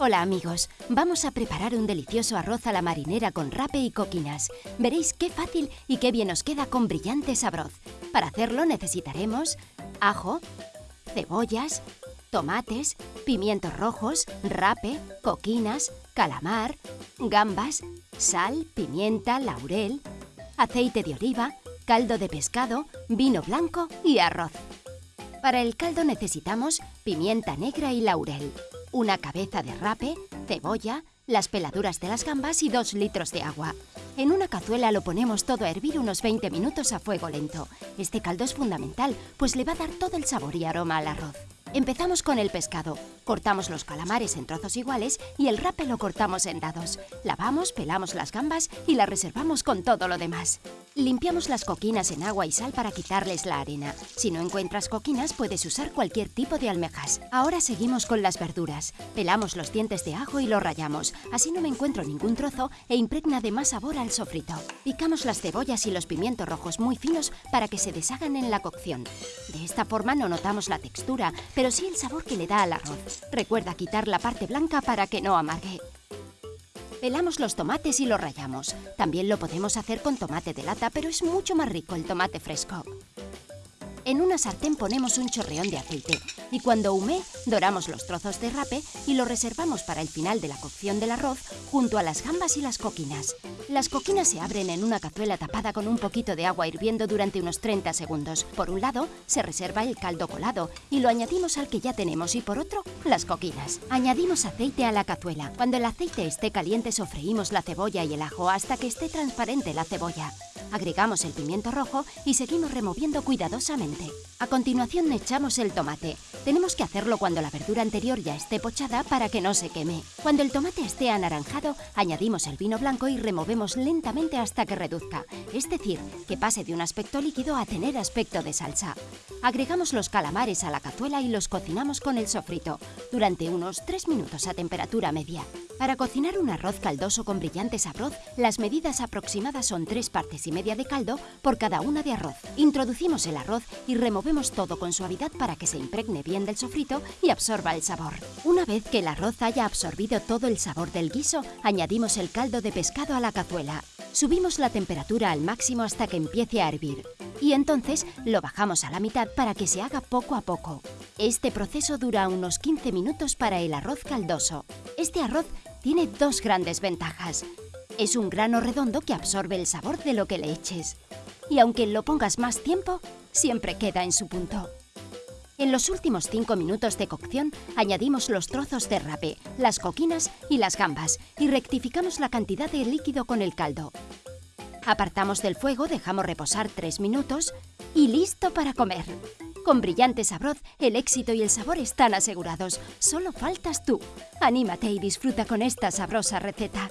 Hola amigos, vamos a preparar un delicioso arroz a la marinera con rape y coquinas. Veréis qué fácil y qué bien os queda con brillante sabroz. Para hacerlo necesitaremos ajo, cebollas, tomates, pimientos rojos, rape, coquinas, calamar, gambas, sal, pimienta, laurel, aceite de oliva, caldo de pescado, vino blanco y arroz. Para el caldo necesitamos pimienta negra y laurel, una cabeza de rape, cebolla, las peladuras de las gambas y dos litros de agua. En una cazuela lo ponemos todo a hervir unos 20 minutos a fuego lento. Este caldo es fundamental, pues le va a dar todo el sabor y aroma al arroz. Empezamos con el pescado. Cortamos los calamares en trozos iguales y el rape lo cortamos en dados. Lavamos, pelamos las gambas y las reservamos con todo lo demás. Limpiamos las coquinas en agua y sal para quitarles la arena. Si no encuentras coquinas, puedes usar cualquier tipo de almejas. Ahora seguimos con las verduras. Pelamos los dientes de ajo y los rayamos. Así no me encuentro ningún trozo e impregna de más sabor al sofrito. Picamos las cebollas y los pimientos rojos muy finos para que se deshagan en la cocción. De esta forma no notamos la textura, pero sí el sabor que le da al arroz. Recuerda quitar la parte blanca para que no amargue. Pelamos los tomates y los rallamos. También lo podemos hacer con tomate de lata, pero es mucho más rico el tomate fresco. En una sartén ponemos un chorreón de aceite y cuando hume, doramos los trozos de rape y lo reservamos para el final de la cocción del arroz junto a las gambas y las coquinas. Las coquinas se abren en una cazuela tapada con un poquito de agua hirviendo durante unos 30 segundos. Por un lado, se reserva el caldo colado y lo añadimos al que ya tenemos y por otro, las coquinas. Añadimos aceite a la cazuela. Cuando el aceite esté caliente, sofreímos la cebolla y el ajo hasta que esté transparente la cebolla. Agregamos el pimiento rojo y seguimos removiendo cuidadosamente. A continuación echamos el tomate. Tenemos que hacerlo cuando la verdura anterior ya esté pochada para que no se queme. Cuando el tomate esté anaranjado, añadimos el vino blanco y removemos lentamente hasta que reduzca, es decir, que pase de un aspecto líquido a tener aspecto de salsa. Agregamos los calamares a la cazuela y los cocinamos con el sofrito, durante unos 3 minutos a temperatura media. Para cocinar un arroz caldoso con brillante sabor, las medidas aproximadas son 3 partes y media de caldo por cada una de arroz. Introducimos el arroz y removemos todo con suavidad para que se impregne bien del sofrito y absorba el sabor. Una vez que el arroz haya absorbido todo el sabor del guiso, añadimos el caldo de pescado a la cazuela. Subimos la temperatura al máximo hasta que empiece a hervir y entonces lo bajamos a la mitad para que se haga poco a poco. Este proceso dura unos 15 minutos para el arroz caldoso. Este arroz tiene dos grandes ventajas. Es un grano redondo que absorbe el sabor de lo que le eches. Y aunque lo pongas más tiempo, siempre queda en su punto. En los últimos 5 minutos de cocción añadimos los trozos de rape, las coquinas y las gambas y rectificamos la cantidad de líquido con el caldo. Apartamos del fuego, dejamos reposar 3 minutos y listo para comer. Con brillante sabroz, el éxito y el sabor están asegurados. Solo faltas tú. Anímate y disfruta con esta sabrosa receta.